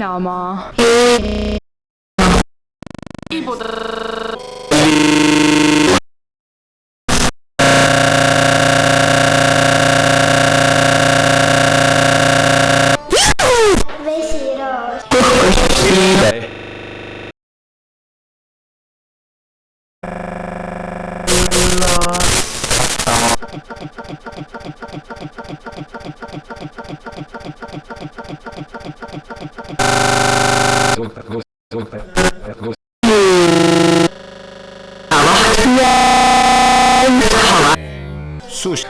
nama. 왜 싫어? Sus.